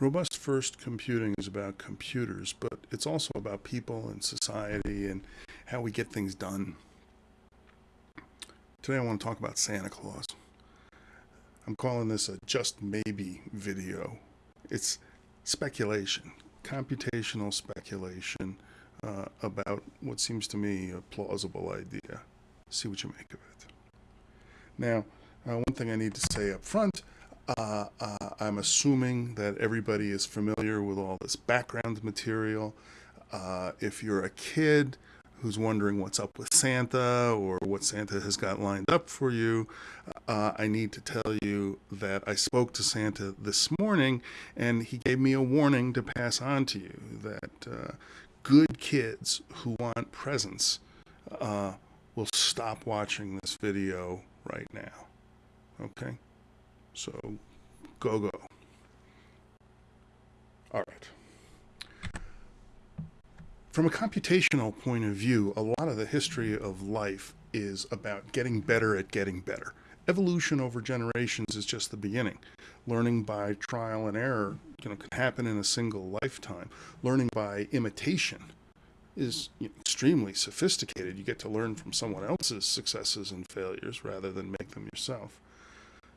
Robust First Computing is about computers, but it's also about people and society and how we get things done. Today I want to talk about Santa Claus. I'm calling this a just maybe video. It's speculation, computational speculation uh, about what seems to me a plausible idea. See what you make of it. Now, uh, one thing I need to say up front uh, uh, I'm assuming that everybody is familiar with all this background material. Uh, if you're a kid who's wondering what's up with Santa or what Santa has got lined up for you, uh, I need to tell you that I spoke to Santa this morning and he gave me a warning to pass on to you that uh, good kids who want presents uh, will stop watching this video right now. Okay? So go, go. All right. From a computational point of view, a lot of the history of life is about getting better at getting better. Evolution over generations is just the beginning. Learning by trial and error you know, can happen in a single lifetime. Learning by imitation is extremely sophisticated. You get to learn from someone else's successes and failures rather than make them yourself.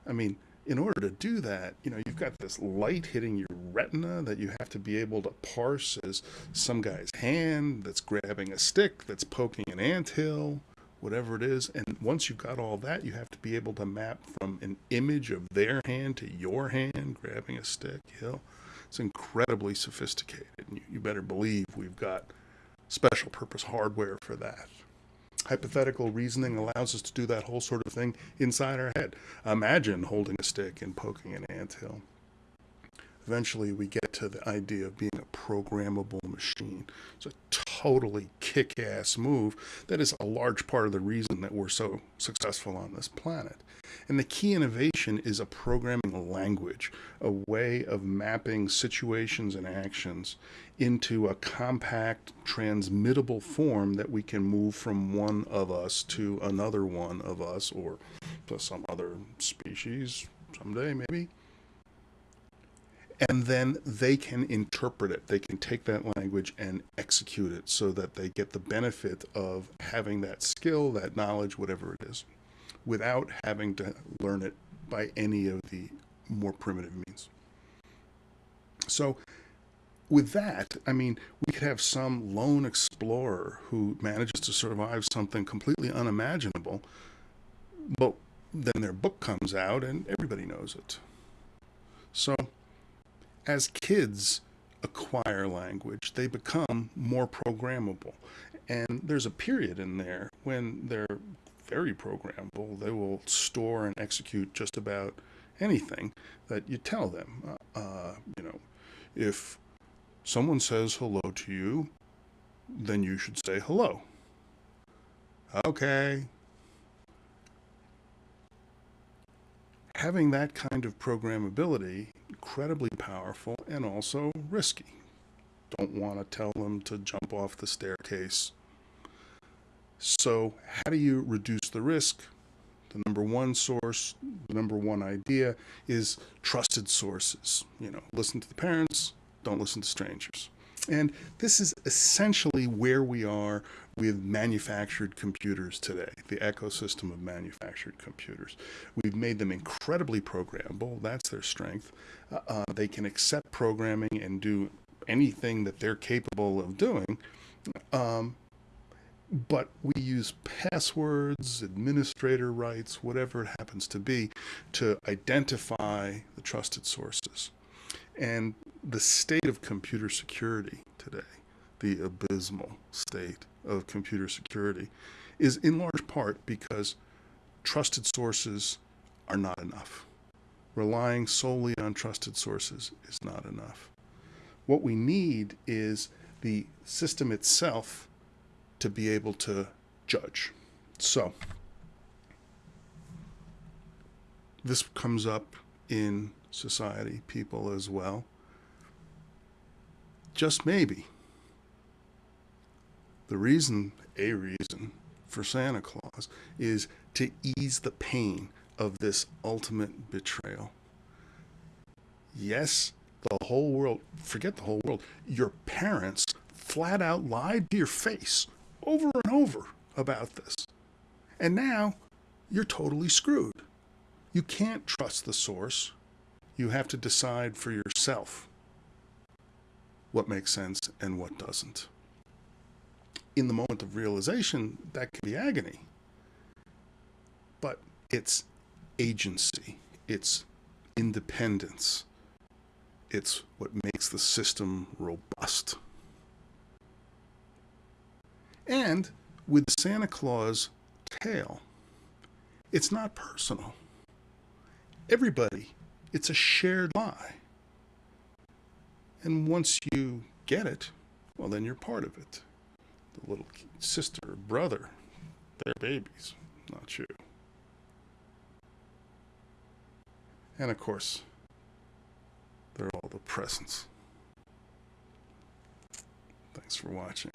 I mean, in order to do that, you know, you've got this light hitting your retina that you have to be able to parse as some guy's hand that's grabbing a stick that's poking an ant hill, whatever it is. And once you've got all that, you have to be able to map from an image of their hand to your hand grabbing a stick, hill. It's incredibly sophisticated. You, you better believe we've got special purpose hardware for that hypothetical reasoning allows us to do that whole sort of thing inside our head. Imagine holding a stick and poking an anthill. Eventually, we get to the idea of being a programmable machine. It's a totally kick ass move that is a large part of the reason that we're so successful on this planet. And the key innovation is a programming language, a way of mapping situations and actions into a compact, transmittable form that we can move from one of us to another one of us or to some other species someday, maybe. And then they can interpret it. They can take that language and execute it so that they get the benefit of having that skill, that knowledge, whatever it is without having to learn it by any of the more primitive means. So with that, I mean, we could have some lone explorer who manages to survive something completely unimaginable, but then their book comes out and everybody knows it. So as kids acquire language, they become more programmable. And there's a period in there when they're very programmable. They will store and execute just about anything that you tell them. Uh, uh, you know, if someone says hello to you, then you should say hello. Okay. Having that kind of programmability, incredibly powerful and also risky. Don't want to tell them to jump off the staircase so how do you reduce the risk? The number one source, the number one idea is trusted sources. You know, listen to the parents, don't listen to strangers. And this is essentially where we are with manufactured computers today, the ecosystem of manufactured computers. We've made them incredibly programmable. That's their strength. Uh, uh, they can accept programming and do anything that they're capable of doing. Um, but we use passwords, administrator rights, whatever it happens to be, to identify the trusted sources. And the state of computer security today, the abysmal state of computer security, is in large part because trusted sources are not enough. Relying solely on trusted sources is not enough. What we need is the system itself to be able to judge. So this comes up in society, people as well. Just maybe. The reason, a reason for Santa Claus is to ease the pain of this ultimate betrayal. Yes, The whole world, forget the whole world, your parents flat out lied to your face over and over about this. And now you're totally screwed. You can't trust the source. You have to decide for yourself what makes sense and what doesn't. In the moment of realization, that can be agony. But it's agency, it's independence, it's what makes the system robust. And with Santa Claus tale, it's not personal. Everybody, it's a shared lie. And once you get it, well, then you're part of it. The little sister or brother, they're babies, not you. And of course, they're all the presents. Thanks for watching.